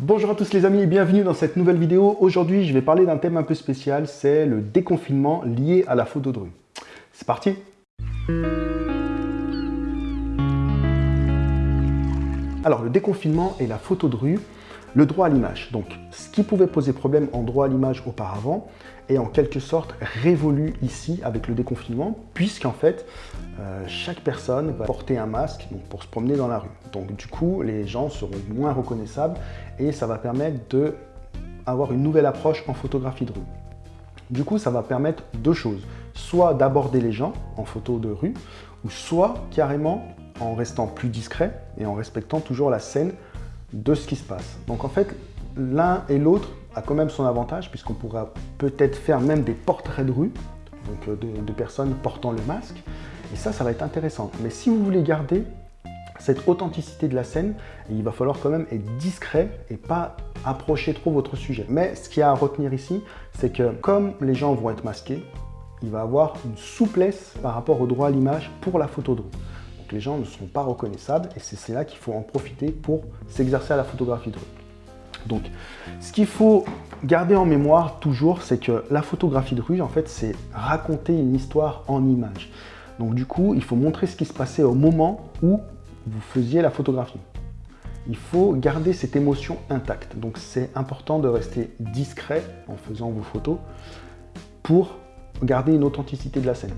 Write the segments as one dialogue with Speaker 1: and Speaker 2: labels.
Speaker 1: Bonjour à tous les amis et bienvenue dans cette nouvelle vidéo. Aujourd'hui, je vais parler d'un thème un peu spécial, c'est le déconfinement lié à la photo de rue. C'est parti Alors, le déconfinement et la photo de rue, le droit à l'image. Donc, ce qui pouvait poser problème en droit à l'image auparavant est en quelque sorte révolu ici avec le déconfinement, puisqu'en fait, euh, chaque personne va porter un masque pour se promener dans la rue. Donc, du coup, les gens seront moins reconnaissables et ça va permettre d'avoir une nouvelle approche en photographie de rue. Du coup, ça va permettre deux choses. Soit d'aborder les gens en photo de rue, ou soit carrément en restant plus discret et en respectant toujours la scène de ce qui se passe. Donc en fait, l'un et l'autre a quand même son avantage puisqu'on pourra peut-être faire même des portraits de rue, donc euh, de, personnes portant le masque. Et ça, ça va être intéressant. Mais si vous voulez garder cette authenticité de la scène, il va falloir quand même être discret et pas approcher trop votre sujet. Mais ce qu'il y a à retenir ici, c'est que comme les gens vont être masqués, il va avoir une souplesse par rapport au droit à l'image pour la photo de rue les gens ne sont pas reconnaissables et c'est là qu'il faut en profiter pour s'exercer à la photographie de rue. Donc, ce qu'il faut garder en mémoire toujours, c'est que la photographie de rue, en fait, c'est raconter une histoire en images. Donc du coup, il faut montrer ce qui se passait au moment où vous faisiez la photographie. Il faut garder cette émotion intacte. Donc c'est important de rester discret en faisant vos photos pour garder une authenticité de la scène.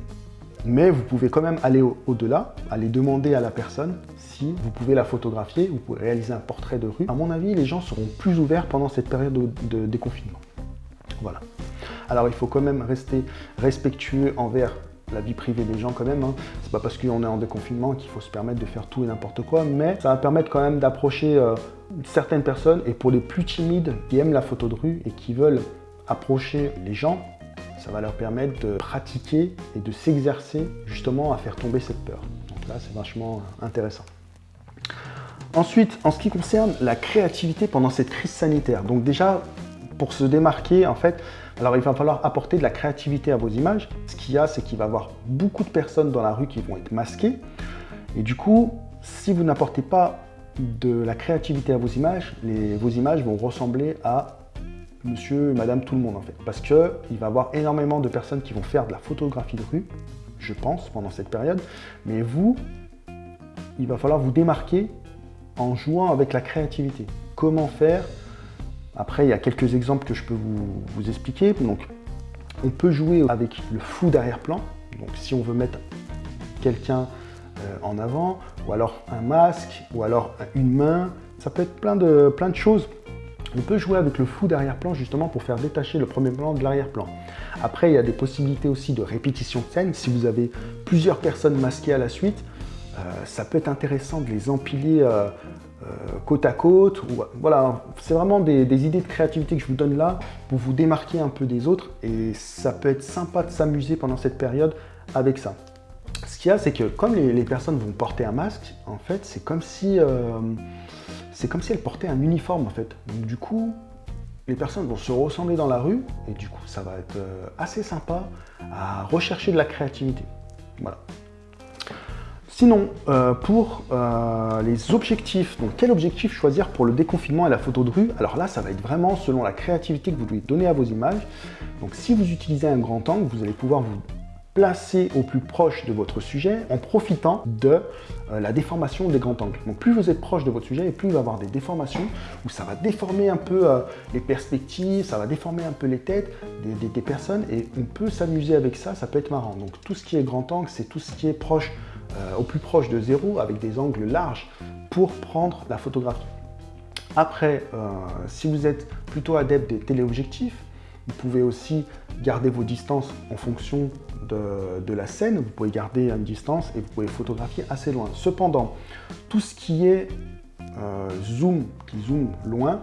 Speaker 1: Mais vous pouvez quand même aller au-delà, aller demander à la personne si vous pouvez la photographier, vous pouvez réaliser un portrait de rue. À mon avis, les gens seront plus ouverts pendant cette période de, déconfinement. Voilà. Alors il faut quand même rester respectueux envers la vie privée des gens quand même. Hein. C'est pas parce qu'on est en déconfinement qu'il faut se permettre de faire tout et n'importe quoi, mais ça va permettre quand même d'approcher euh, certaines personnes et pour les plus timides qui aiment la photo de rue et qui veulent approcher les gens, ça va leur permettre de pratiquer et de s'exercer justement à faire tomber cette peur. Donc là, c'est vachement intéressant. Ensuite, en ce qui concerne la créativité pendant cette crise sanitaire, donc déjà, pour se démarquer, en fait, alors il va falloir apporter de la créativité à vos images. Ce qu'il y a, c'est qu'il va y avoir beaucoup de personnes dans la rue qui vont être masquées. Et du coup, si vous n'apportez pas de la créativité à vos images, vos images vont ressembler à monsieur, madame, tout le monde en fait. Parce qu'il va y avoir énormément de personnes qui vont faire de la photographie de rue, je pense, pendant cette période. Mais vous, il va falloir vous démarquer en jouant avec la créativité. Comment faire? Après, il y a quelques exemples que je peux vous, expliquer. Donc, on peut jouer avec le flou d'arrière-plan. Donc, si on veut mettre quelqu'un euh, en avant, ou alors un masque, ou alors une main, ça peut être plein de, plein de choses on peut jouer avec le flou d'arrière-plan justement pour faire détacher le premier plan de l'arrière-plan. Après, il y a des possibilités aussi de répétition de scène. Si vous avez plusieurs personnes masquées à la suite, euh, ça peut être intéressant de les empiler euh, euh, côte à côte. voilà, c'est vraiment des, idées de créativité que je vous donne là pour vous démarquer un peu des autres et ça peut être sympa de s'amuser pendant cette période avec ça. Ce qu'il y a, c'est que comme les, personnes vont porter un masque, en fait, c'est comme si c'est comme si elle portait un uniforme en fait. du coup, les personnes vont se ressembler dans la rue et du coup, ça va être euh, assez sympa à rechercher de la créativité. Voilà. Sinon, euh, pour euh, les objectifs, donc quel objectif choisir pour le déconfinement et la photo de rue? Alors là, ça va être vraiment selon la créativité que vous devez donner à vos images. Donc si vous utilisez un grand angle, vous allez pouvoir vous placer au plus proche de votre sujet en profitant de euh, la déformation des grands angles. Donc plus vous êtes proche de votre sujet et plus il va y avoir des déformations où ça va déformer un peu euh, les perspectives, ça va déformer un peu les têtes des, personnes et on peut s'amuser avec ça, ça peut être marrant. Donc tout ce qui est grand angle, c'est tout ce qui est proche, euh, au plus proche de zéro avec des angles larges pour prendre la photographie. Après, si vous êtes plutôt adepte des téléobjectifs, vous pouvez aussi garder vos distances en fonction de, la scène. Vous pouvez garder une distance et vous pouvez photographier assez loin. Cependant, tout ce qui est euh, zoom, qui zoome loin,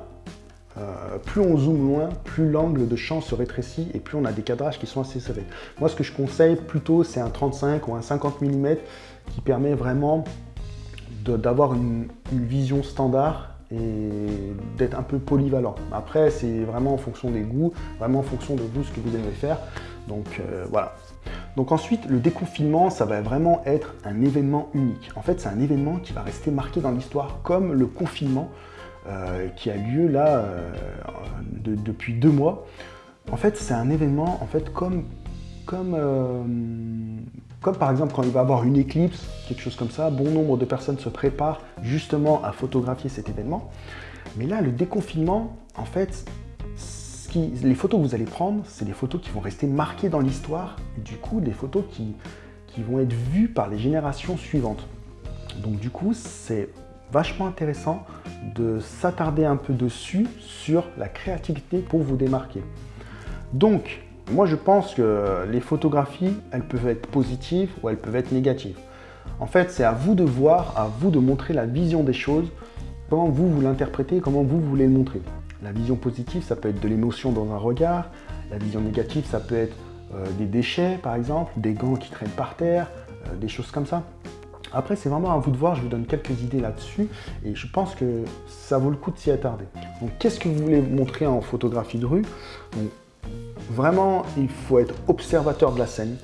Speaker 1: euh, plus on zoome loin, plus l'angle de champ se rétrécit et plus on a des cadrages qui sont assez serrés. Moi, ce que je conseille plutôt, c'est un 35 ou un 50 mm qui permet vraiment d'avoir une, vision standard et d'être un peu polyvalent. Après, c'est vraiment en fonction des goûts, vraiment en fonction de vous, ce que vous aimez faire. Donc euh, voilà. Donc ensuite, le déconfinement, ça va vraiment être un événement unique. En fait, c'est un événement qui va rester marqué dans l'histoire comme le confinement. qui a lieu là depuis deux mois. En fait, c'est un événement en fait comme comme, comme par exemple quand il va avoir une éclipse, quelque chose comme ça, bon nombre de personnes se préparent justement à photographier cet événement. Mais là, le déconfinement, en fait, les photos que vous allez prendre, c'est des photos qui vont rester marquées dans l'histoire, du coup, des photos qui, qui vont être vues par les générations suivantes. Donc du coup, c'est vachement intéressant de s'attarder un peu dessus sur la créativité pour vous démarquer. Donc, moi je pense que les photographies, elles peuvent être positives ou elles peuvent être négatives. En fait, c'est à vous de voir, à vous de montrer la vision des choses, comment vous, vous l'interprétez, comment vous voulez le montrer. La vision positive, ça peut être de l'émotion dans un regard. La vision négative, ça peut être euh, des déchets, par exemple, des gants qui traînent par terre, euh, des choses comme ça. Après, c'est vraiment à vous de voir, je vous donne quelques idées là-dessus, et je pense que ça vaut le coup de s'y attarder. Donc, qu'est-ce que vous voulez montrer en photographie de rue? Vraiment, il faut être observateur de la scène.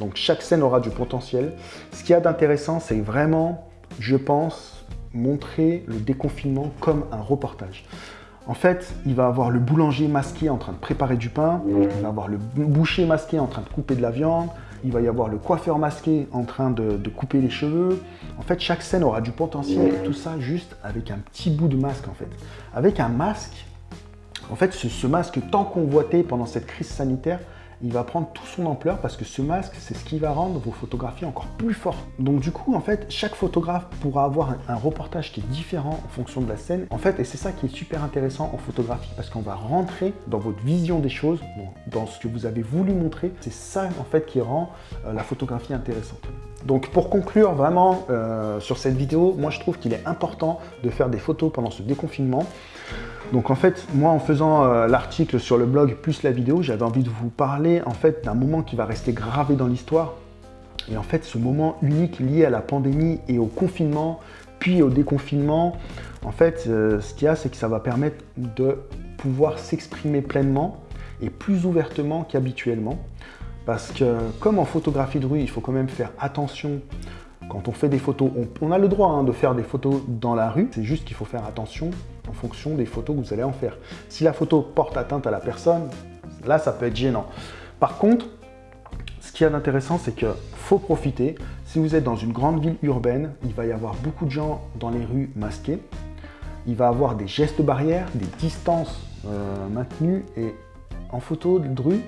Speaker 1: Donc chaque scène aura du potentiel. Ce qu'il y a d'intéressant, c'est vraiment, je pense, montrer le déconfinement comme un reportage. En fait, il va avoir le boulanger masqué en train de préparer du pain, il va avoir le boucher masqué en train de couper de la viande, il va y avoir le coiffeur masqué en train de, de couper les cheveux. En fait, chaque scène aura du potentiel et tout ça juste avec un petit bout de masque en fait. Avec un masque, en fait, ce, masque tant convoité pendant cette crise sanitaire, il va prendre tout son ampleur parce que ce masque, c'est ce qui va rendre vos photographies encore plus fortes. Donc du coup, en fait, chaque photographe pourra avoir un, reportage qui est différent en fonction de la scène. En fait, et c'est ça qui est super intéressant en photographie parce qu'on va rentrer dans votre vision des choses, dans ce que vous avez voulu montrer. C'est ça, en fait, qui rend euh, la photographie intéressante. Donc pour conclure vraiment euh, sur cette vidéo, moi je trouve qu'il est important de faire des photos pendant ce déconfinement. Donc en fait, moi en faisant euh, l'article sur le blog plus la vidéo, j'avais envie de vous parler en fait d'un moment qui va rester gravé dans l'histoire. Et en fait, ce moment unique lié à la pandémie et au confinement, puis au déconfinement, en fait, euh, ce qu'il y a, c'est que ça va permettre de pouvoir s'exprimer pleinement et plus ouvertement qu'habituellement. Parce que comme en photographie de rue, il faut quand même faire attention quand on fait des photos, on, a le droit hein, de faire des photos dans la rue, c'est juste qu'il faut faire attention en fonction des photos que vous allez en faire. Si la photo porte atteinte à la personne, là ça peut être gênant. Par contre, ce qui est d'intéressant, c'est qu'il faut profiter. Si vous êtes dans une grande ville urbaine, il va y avoir beaucoup de gens dans les rues masqués. Il va y avoir des gestes barrières, des distances euh, maintenues. Et en photo de rue,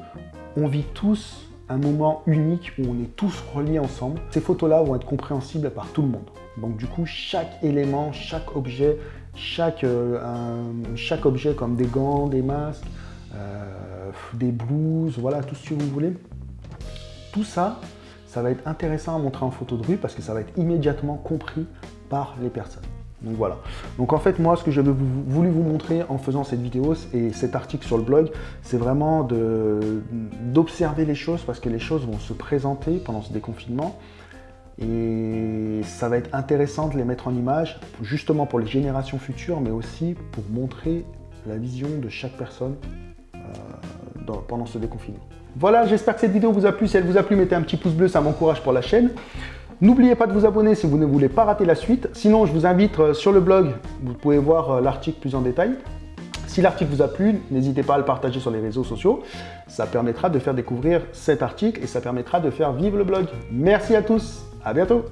Speaker 1: on vit tous un moment unique où on est tous reliés ensemble. Ces photos-là vont être compréhensibles par tout le monde. Donc du coup, chaque élément, chaque objet, chaque, euh, chaque objet comme des gants, des masques, euh, des blouses, voilà, tout ce que vous voulez, tout ça, ça va être intéressant à montrer en photo de rue parce que ça va être immédiatement compris par les personnes. Donc voilà. Donc en fait, moi, ce que j'avais voulu vous montrer en faisant cette vidéo et cet article sur le blog, c'est vraiment d'observer les choses parce que les choses vont se présenter pendant ce déconfinement. Et ça va être intéressant de les mettre en image, justement pour les générations futures, mais aussi pour montrer la vision de chaque personne euh, pendant ce déconfinement. Voilà, j'espère que cette vidéo vous a plu. Si elle vous a plu, mettez un petit pouce bleu, ça m'encourage pour la chaîne. N'oubliez pas de vous abonner si vous ne voulez pas rater la suite. Sinon, je vous invite euh, sur le blog, vous pouvez voir euh, l'article plus en détail. Si l'article vous a plu, n'hésitez pas à le partager sur les réseaux sociaux. Ça permettra de faire découvrir cet article et ça permettra de faire vivre le blog. Merci à tous, à bientôt.